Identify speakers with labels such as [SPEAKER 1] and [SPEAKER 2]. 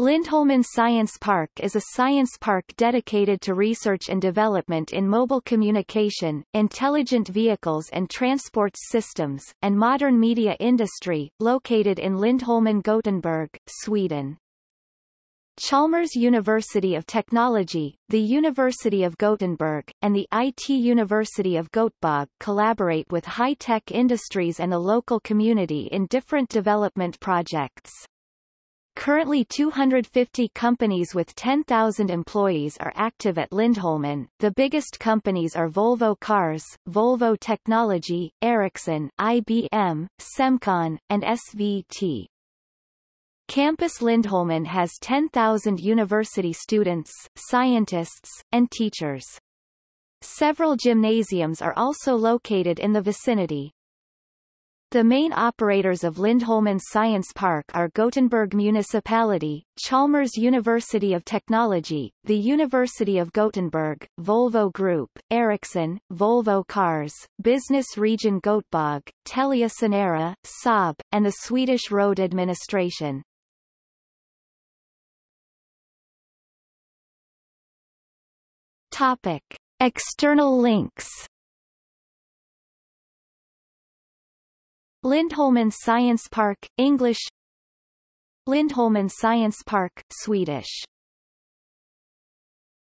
[SPEAKER 1] Lindholmen Science Park is a science park dedicated to research and development in mobile communication, intelligent vehicles and transport systems, and modern media industry, located in Lindholmen Gothenburg, Sweden. Chalmers University of Technology, the University of Gothenburg, and the IT University of Göteborg collaborate with high-tech industries and the local community in different development projects. Currently 250 companies with 10,000 employees are active at Lindholmen. The biggest companies are Volvo Cars, Volvo Technology, Ericsson, IBM, Semcon, and SVT. Campus Lindholmen has 10,000 university students, scientists, and teachers. Several gymnasiums are also located in the vicinity. The main operators of Lindholmen Science Park are Gothenburg Municipality, Chalmers University of Technology, the University of Gothenburg, Volvo Group, Ericsson, Volvo Cars, Business Region Göteborg, Telia Sonera, Saab, and the Swedish Road Administration. Topic. External links Lindholmen Science Park, English. Lindholmen Science Park, Swedish